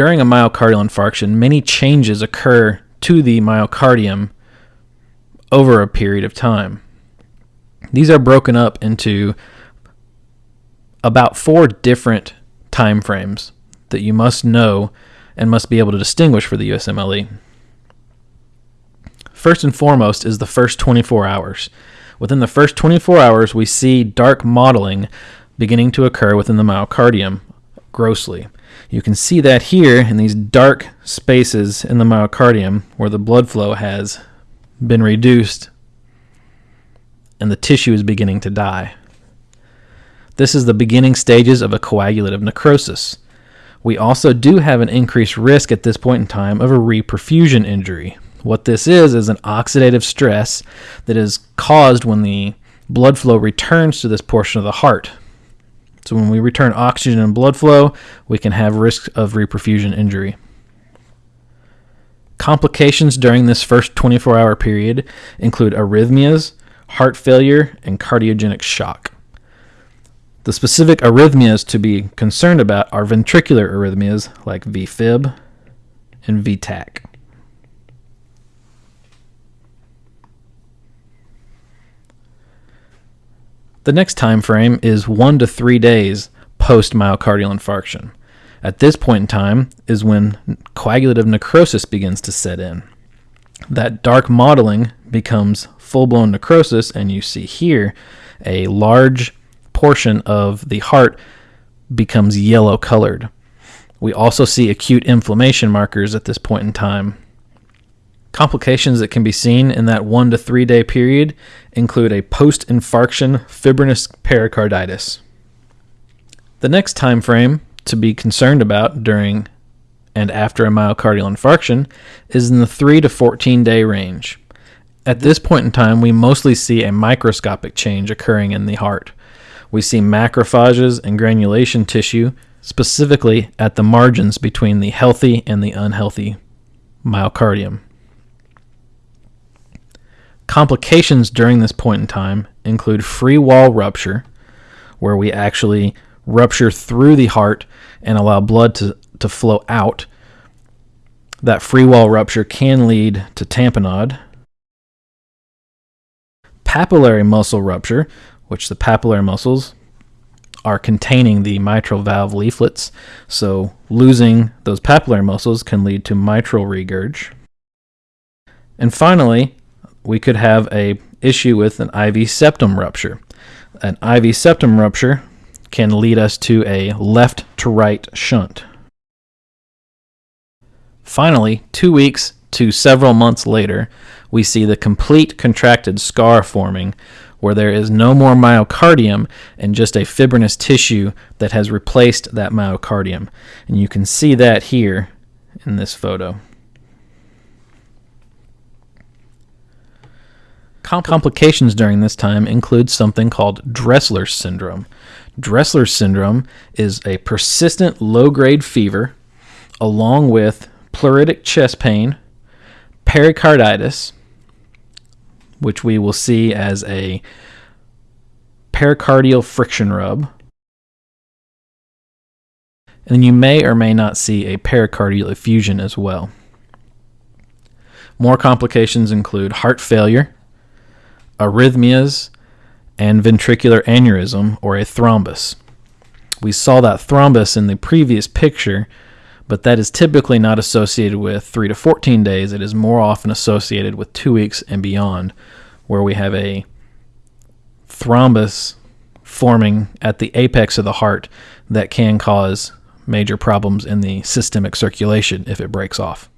During a myocardial infarction, many changes occur to the myocardium over a period of time. These are broken up into about four different time frames that you must know and must be able to distinguish for the USMLE. First and foremost is the first 24 hours. Within the first 24 hours, we see dark mottling beginning to occur within the myocardium grossly. You can see that here in these dark spaces in the myocardium where the blood flow has been reduced and the tissue is beginning to die. This is the beginning stages of a coagulative necrosis. We also do have an increased risk at this point in time of a reperfusion injury. What this is is an oxidative stress that is caused when the blood flow returns to this portion of the heart. So when we return oxygen and blood flow, we can have risk of reperfusion injury. Complications during this first 24 hour period include arrhythmias, heart failure, and cardiogenic shock. The specific arrhythmias to be concerned about are ventricular arrhythmias like VFib and VTach. The next time frame is 1 to 3 days post myocardial infarction. At this point in time is when coagulative necrosis begins to set in. That dark mottling becomes full blown necrosis, and you see here a large portion of the heart becomes yellow colored. We also see acute inflammation markers at this point in time. Complications that can be seen in that one to three day period include a post infarction fibrinous pericarditis. The next time frame to be concerned about during and after a myocardial infarction is in the 3 to 14 day range. At this point in time, we mostly see a microscopic change occurring in the heart. We see macrophages and granulation tissue, specifically at the margins between the healthy and the unhealthy myocardium. Complications during this point in time include free wall rupture, where we actually rupture through the heart and allow blood to, to flow out. That free wall rupture can lead to tamponade. Papillary muscle rupture, which the papillary muscles are containing the mitral valve leaflets, so losing those papillary muscles can lead to mitral regurg. And finally, we could have a issue with an IV septum rupture. An IV septum rupture can lead us to a left to right shunt. Finally, two weeks to several months later, we see the complete contracted scar forming where there is no more myocardium and just a fibrinous tissue that has replaced that myocardium. And you can see that here in this photo. Complications during this time include something called Dressler syndrome. Dressler syndrome is a persistent low grade fever along with pleuritic chest pain, pericarditis, which we will see as a pericardial friction rub. And you may or may not see a pericardial effusion as well. More complications include heart failure, arrhythmias, and ventricular aneurysm or a thrombus. We saw that thrombus in the previous picture, but that is typically not associated with 3 to 14 days. It is more often associated with 2 weeks and beyond, where we have a thrombus forming at the apex of the heart that can cause major problems in the systemic circulation if it breaks off.